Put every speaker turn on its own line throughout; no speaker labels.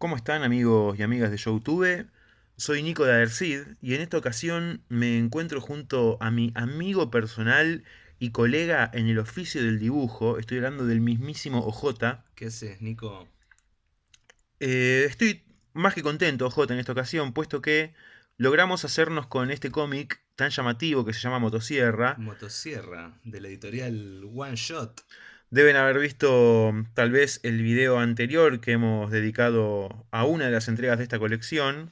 ¿Cómo están amigos y amigas de Youtube? Soy Nico de Adercid y en esta ocasión me encuentro junto a mi amigo personal y colega en el oficio del dibujo. Estoy hablando del mismísimo OJ.
¿Qué haces, Nico?
Eh, estoy más que contento, OJ, en esta ocasión, puesto que logramos hacernos con este cómic tan llamativo que se llama Motosierra.
Motosierra, de la editorial One Shot.
Deben haber visto tal vez el video anterior que hemos dedicado a una de las entregas de esta colección.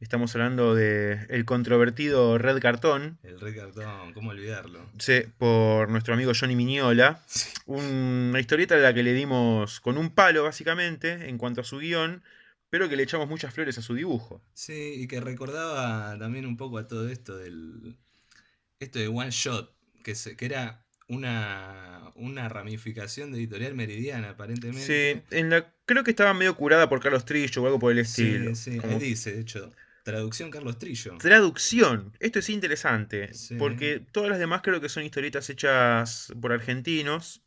Estamos hablando de el controvertido Red Cartón.
El Red Cartón, ¿cómo olvidarlo?
Sí, por nuestro amigo Johnny Miñola. Una historieta a la que le dimos con un palo, básicamente, en cuanto a su guion, pero que le echamos muchas flores a su dibujo.
Sí, y que recordaba también un poco a todo esto del... Esto de One Shot, que, se, que era una, una ramificación de editorial meridiana, aparentemente.
Sí, en la, creo que estaba medio curada por Carlos Trillo o algo por el estilo.
Sí, sí, ahí dice, de hecho. Traducción Carlos Trillo.
Traducción. Esto es interesante. Porque todas las demás creo que son historietas hechas por argentinos.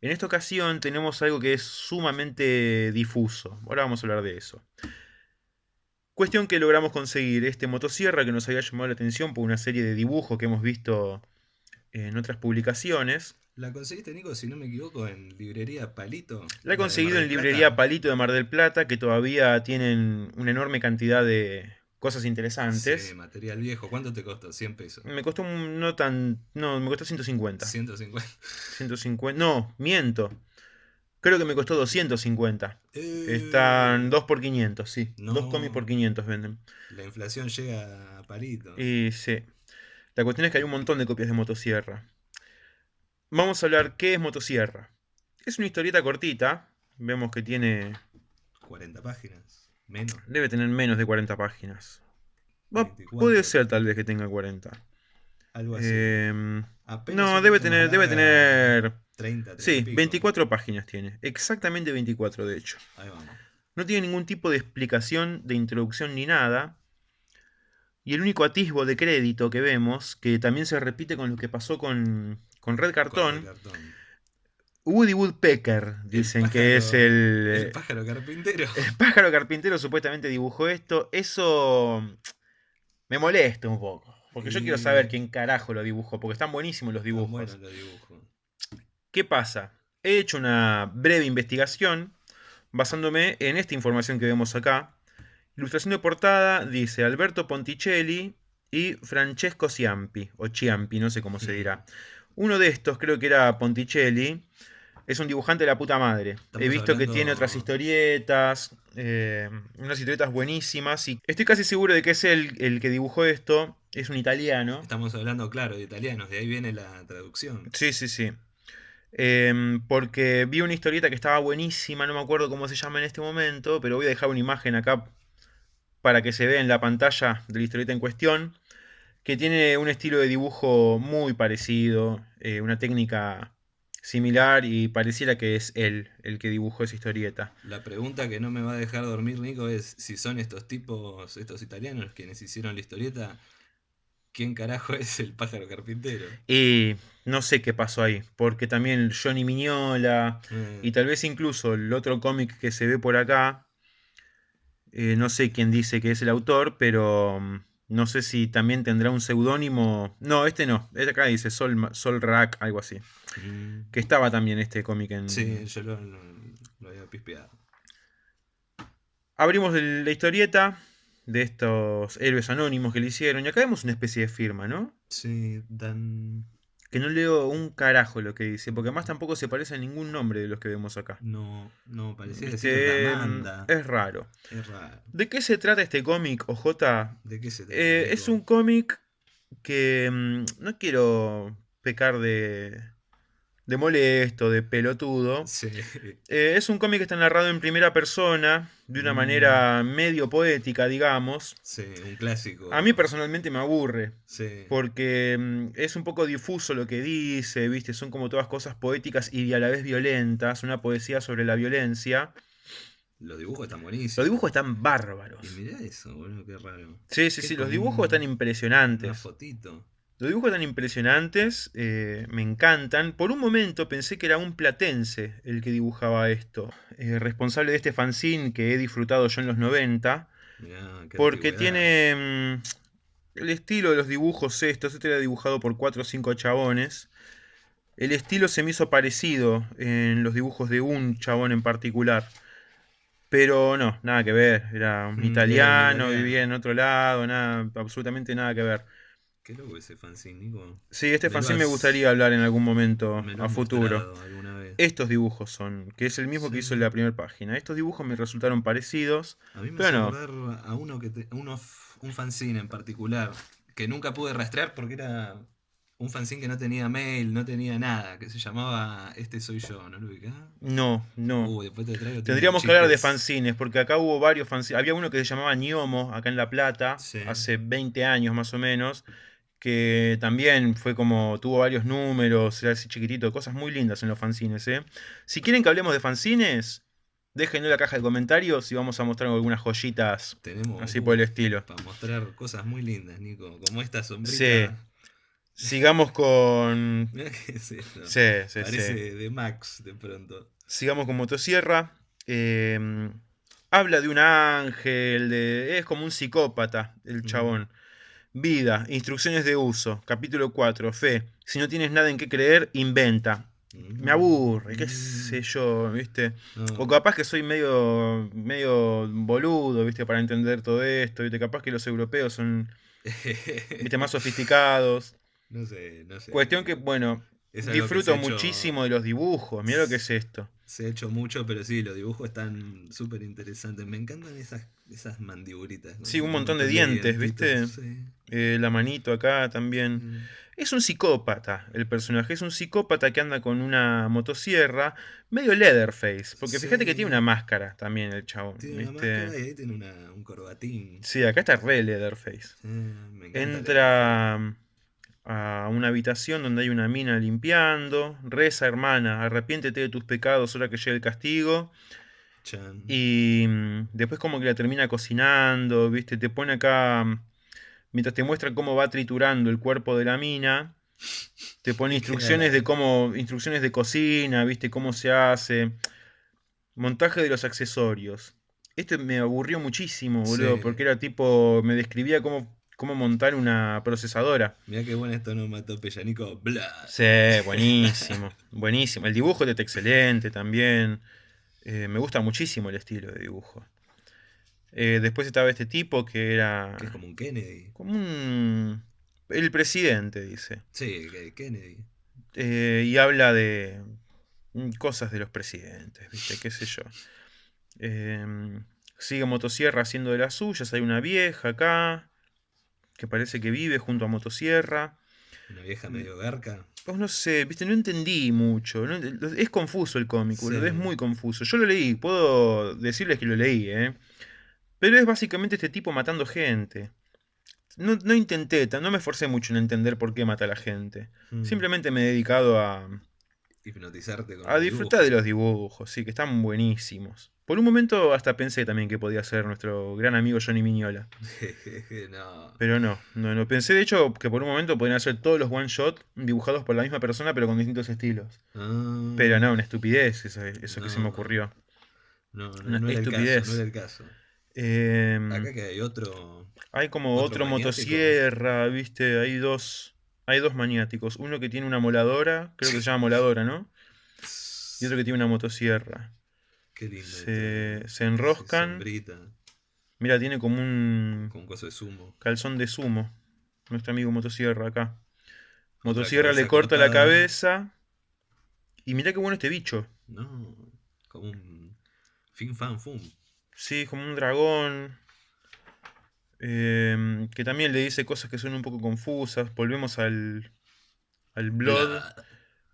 En esta ocasión tenemos algo que es sumamente difuso. Ahora vamos a hablar de eso. Cuestión que logramos conseguir este motosierra que nos había llamado la atención por una serie de dibujos que hemos visto en otras publicaciones.
¿La conseguiste, Nico, si no me equivoco, en Librería Palito?
La he conseguido en Librería Palito de Mar del Plata, que todavía tienen una enorme cantidad de cosas interesantes.
Sí, material viejo. ¿Cuánto te costó? 100 pesos.
Me costó no tan... No, me costó 150.
150.
150. No, miento. Creo que me costó 250. Están 2 por 500, sí. 2 cómics por 500 venden.
La inflación llega a palito.
Y sí. La cuestión es que hay un montón de copias de motosierra. Vamos a hablar qué es motosierra. Es una historieta cortita. Vemos que tiene...
40 páginas. Menos.
Debe tener menos de 40 páginas. puede ser tal vez que tenga 40.
Algo así.
Em, no, debe tener, debe tener... 30, Sí, 24 páginas tiene. Exactamente 24 de hecho.
Ahí vamos.
No tiene ningún tipo de explicación de introducción ni nada. Y el único atisbo de crédito que vemos, que también se repite con lo que pasó con, Red Cartón, Woody Woodpecker, dicen que es el...
El pájaro carpintero.
El pájaro carpintero supuestamente dibujó esto. Eso me molesta un poco. Porque yo quiero saber quién carajo lo dibujó, porque están buenísimos los dibujos. ¿Qué pasa? He hecho una breve investigación basándome en esta información que vemos acá. Ilustración de portada dice Alberto Ponticelli y Francesco Ciampi, o Ciampi, no sé cómo se dirá. Uno de estos, creo que era Ponticelli, es un dibujante de la puta madre. He visto que tiene otras historietas, eh, unas historietas buenísimas, y estoy casi seguro de que es el, el que dibujó esto, es un italiano.
Estamos hablando, claro, de italianos, de ahí viene la traducción.
Sí, sí, sí. Em, porque vi una historieta que estaba buenísima, no me acuerdo cómo se llama en este momento, pero voy a dejar una imagen acá para que se vea en la pantalla de la historieta en cuestión, que tiene un estilo de dibujo muy parecido, eh, una técnica similar y pareciera que es él el que dibujó esa historieta.
La pregunta que no me va a dejar dormir, Nico, es si son estos tipos, estos italianos quienes hicieron la historieta, ¿quién carajo es el pájaro carpintero?
Y no sé qué pasó ahí, porque también Johnny Miñola mm. y tal vez incluso el otro cómic que se ve por acá, eh, no sé quién dice que es el autor, pero mm, no sé si también tendrá un seudónimo. No, este no. Este acá dice Sol, Sol Rack, algo así. Mm. Que estaba también este cómic en.
Sí, yo lo, había pispeado.
Abrimos la historieta de estos héroes anónimos que le hicieron. Y acá vemos una especie de firma, ¿no?
Sí, dan
que no leo un carajo lo que dice, porque además tampoco se parece a ningún nombre de los que vemos acá.
No, no, parecía
decir Es raro.
Es raro.
¿De qué se trata este cómic, OJ?
¿De qué se trata?
Eh, es un cómic que mm, no quiero pecar de, de molesto, de pelotudo. Eh, es un cómic que está narrado en primera persona, de una mm. manera medio poética, digamos.
Sí, un clásico.
A mí personalmente me aburre. Sí. Porque mm, es un poco difuso lo que dice, ¿viste? Son como todas cosas poéticas y a la vez violentas, una poesía sobre la violencia.
Los dibujos están buenísimos.
Los dibujos están bárbaros.
Y mirá eso, boludo, qué raro.
Sí, sí, sí, los dibujos están impresionantes.
Una fotito.
Los dibujos tan impresionantes, eh, me encantan. Por un momento pensé que era un platense el que dibujaba esto. Eh, responsable de este fanzine que he disfrutado yo en los 90. porque tiene mm, el estilo de los dibujos estos. Este era dibujado por 4 o 5 chabones. El estilo se me hizo parecido en los dibujos de un chabón en particular. Pero no, nada que ver. Era un mm, italiano, vivía en otro lado, nada, absolutamente nada que ver.
Qué loco ese fanzine, Nico.
Sí, este fanzine me gustaría hablar en algún momento a futuro. Estos dibujos son, que es el mismo que hizo en la primera página. Estos dibujos me resultaron parecidos.
A mí me pero a uno que uno, un fanzine en particular que nunca pude rastrear porque era un fanzine que no tenía mail, no tenía nada, que se llamaba Este Soy Yo, ¿no lo ubicás?
No, no. Tendríamos que hablar de fanzines, porque acá hubo varios fanzines. Había uno que se llamaba Niomo, acá en La Plata, hace 20 años más o menos, que también fue como, tuvo varios números, era así chiquitito, cosas muy lindas en los fanzines. ¿eh? Si quieren que hablemos de fanzines, déjenlo en la caja de comentarios y vamos a mostrar algunas joyitas Tenemos, así por el estilo.
Para mostrar cosas muy lindas, Nico, como esta sombrita.
Sí. Sigamos con.
qué
Sí,
sí, Parece de Max de pronto.
Sigamos con Motosierra. Em, habla de un ángel, de... es como un psicópata el chabón. Vida, instrucciones de uso, capítulo 4, fe. Si no tienes nada en qué creer, inventa. Me aburre, qué sé yo, ¿viste? O capaz que soy medio, medio boludo, ¿viste? Para entender todo esto, ¿viste? Capaz que los europeos son, ¿viste? Más sofisticados.
No sé, no sé.
Cuestión que, bueno, disfruto muchísimo de los dibujos. Mira lo que es esto.
Se ha hecho mucho, pero sí, los dibujos están súper interesantes. Me encantan esas, esas mandibulitas.
Sí, un montón de, dientes, ¿viste? Eh, la manito acá también. Mm. Es un psicópata el personaje, es un psicópata que anda con una motosierra, medio Leatherface, porque fíjate que tiene una máscara también el chabón.
Tiene una máscara y ahí tiene un corbatín.
Sí, acá está re Leatherface. Entra a una habitación donde hay una mina limpiando. Reza, hermana, arrepiéntete de tus pecados ahora que llegue el castigo. Y mm, después como que la termina cocinando, ¿viste? Te pone acá, mm, mientras te muestra cómo va triturando el cuerpo de la mina, te pone instrucciones de cómo, instrucciones de cocina, ¿viste? Cómo se hace. Montaje de los accesorios. Este me aburrió muchísimo, boludo, porque era tipo, me describía cómo cómo montar una procesadora.
Mira qué bueno esto no mató Pellanico. Bla.
Sí, buenísimo. buenísimo. El dibujo está excelente también. Eh, me gusta muchísimo el estilo de dibujo. Eh, después estaba este tipo que era.
Que es como un Kennedy.
Como un. El presidente, dice.
Sí, Kennedy.
Eh, y habla de cosas de los presidentes, ¿viste? ¿Qué sé yo? sigue Motosierra haciendo de las suyas. Hay una vieja acá que parece que vive junto a Motosierra.
Una vieja mm. medio garca.
Pues no sé, viste, no entendí mucho. es confuso el cómic, es muy confuso. Yo lo leí, puedo decirles que lo leí, ¿eh? Pero es básicamente este tipo matando gente. No, intenté, no me esforcé mucho en entender por qué mata a la gente. Hmm. Simplemente me he dedicado a.
Hipnotizarte
A disfrutar de los dibujos, sí, que están buenísimos. Por un momento hasta pensé también que podía ser nuestro gran amigo Johnny Miñola. Pero no, no, no. Pensé de hecho que por un momento podrían ser todos los one shot dibujados por la misma persona pero con distintos estilos. Ah. Pero no, una estupidez eso, eso que se me ocurrió.
No, no, una estupidez. no era el caso.
Em,
Acá que hay otro.
Hay como otro, motosierra, viste, hay dos. Hay dos maniáticos. Uno que tiene una moladora, creo que se llama moladora, ¿no? Y otro que tiene una motosierra. Se, se enroscan. Mira, tiene como un.
Con de sumo.
Calzón de sumo. Nuestro amigo Motosierra acá. Motosierra le corta la cabeza. Y mira qué bueno este bicho.
No, como un. Fin fan fum.
Sí, como un dragón. Em, que también le dice cosas que son un poco confusas. Volvemos al. al Blood.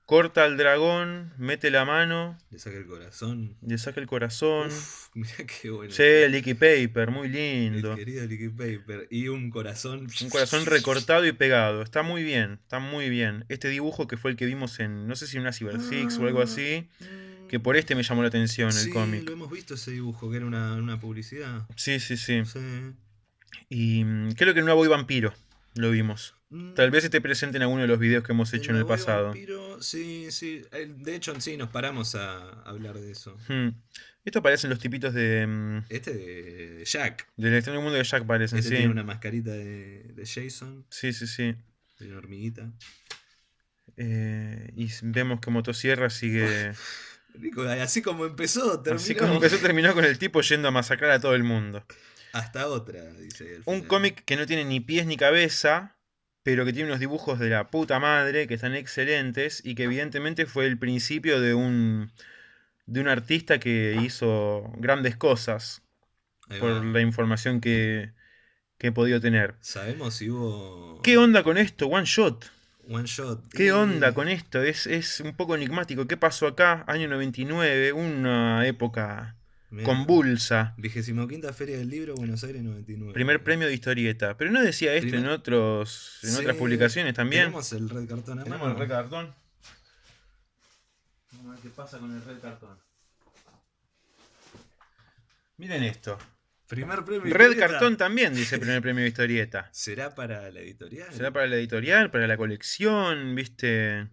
Corta al dragón, mete la mano.
Le saca el corazón.
Le saca el corazón.
Uf, mira qué bueno.
Sí, Licky Paper, muy lindo.
El querido Licky Paper. Y un corazón.
Un corazón recortado y pegado. Está muy bien, está muy bien. Este dibujo que fue el que vimos en, no sé si en una Cyber Six o algo así. Que por este me llamó la atención el cómic.
lo hemos visto ese dibujo, que era una, publicidad.
Sí, sí, sí. Y mm, creo que el nuevo Vampiro lo vimos. Mm. Tal vez esté presente en alguno de los videos que hemos hecho en el pasado.
sí, sí. De hecho, sí, nos paramos a hablar de eso.
Hmm. Esto parecen los tipitos de. Mm,
este de Jack.
Del extraño mundo de Jack parecen,
este Tiene una mascarita de, de, Jason.
Sí, sí, sí.
De una hormiguita.
Eh, y vemos que Motosierra sigue.
Así como empezó,
terminó. Así como empezó, terminó con el tipo yendo a masacrar a todo el mundo.
Hasta otra, dice.
Un cómic que no tiene ni pies ni cabeza, pero que tiene unos dibujos de la puta madre que están excelentes y que evidentemente fue el principio de un de un artista que hizo grandes cosas por la información que, que he podido tener.
Sabemos si hubo
¿Qué onda con esto? One shot.
One shot.
¿Qué onda con esto? Es, es un poco enigmático. ¿Qué pasó acá? Año 99, una época Convulsa.
Vigésimo quinta Feria del Libro, Buenos Aires 99.
Primer premio de historieta. Pero no decía esto en otros en otras publicaciones también.
Tenemos el red cartón
Tenemos el red cartón. Vamos a ver qué pasa con el red cartón. Miren esto.
Primer premio
Red cartón también dice primer premio de historieta.
¿Será para la editorial?
¿Será para la editorial? ¿Para la colección? ¿Viste?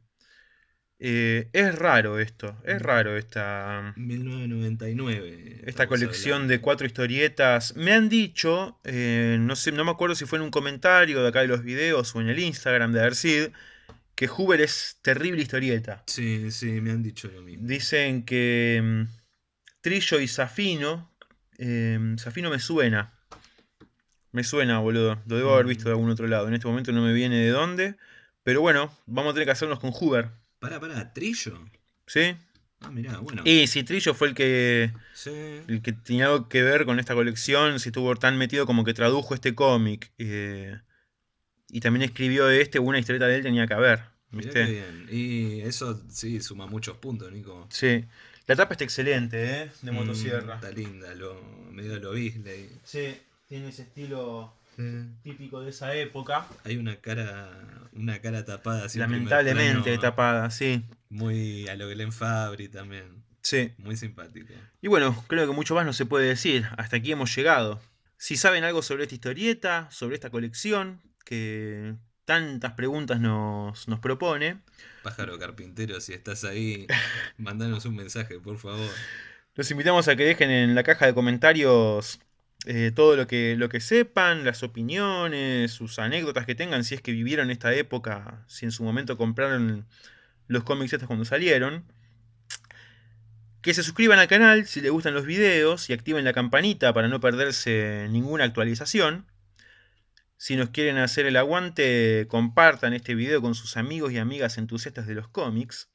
Eh, es raro esto, es raro esta...
1999.
Esta colección de cuatro historietas. Me han dicho, eh, no, sé, no me acuerdo si fue en un comentario de acá de los videos o en el Instagram de Arcid, que Huber es terrible historieta.
Sí, sí, me han dicho lo mismo.
Dicen que mm, Trillo y Safino, eh, Safino me suena. Me suena, boludo. Lo debo haber visto de algún otro lado. En este momento no me viene de dónde. Pero bueno, vamos a tener que hacernos con Huber.
Para, para, Trillo.
Sí.
Ah, mirá, bueno.
Y si Trillo fue el que. El que tenía algo que ver con esta colección, si estuvo tan metido como que tradujo este cómic. Eh, y también escribió este, una historieta de él tenía que haber. ¿Viste?
bien. Y eso sí suma muchos puntos, Nico.
Sí. La tapa está excelente, ¿eh? De mm, motosierra.
está linda, lo, medio lo Bisley.
Sí, tiene ese estilo típico de esa época.
Hay una cara, una cara tapada. Así
Lamentablemente tapada, sí.
Muy a lo Glenn Fabry también.
Sí.
Muy simpático.
Y bueno, creo que mucho más no se puede decir. Hasta aquí hemos llegado. Si saben algo sobre esta historieta, sobre esta colección, que tantas preguntas nos, nos propone.
Pájaro carpintero, si estás ahí, mandanos un mensaje, por favor.
Los invitamos a que dejen en la caja de comentarios eh, todo lo que, lo que sepan, las opiniones, sus anécdotas que tengan, si es que vivieron esta época, si en su momento compraron los cómics estos cuando salieron. Que se suscriban al canal si les gustan los videos y activen la campanita para no perderse ninguna actualización. Si nos quieren hacer el aguante, compartan este video con sus amigos y amigas entusiastas de los cómics.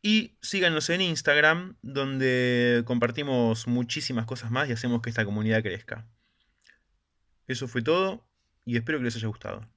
Y síganos en Instagram, donde compartimos muchísimas cosas más y hacemos que esta comunidad crezca. Eso fue todo y espero que les haya gustado.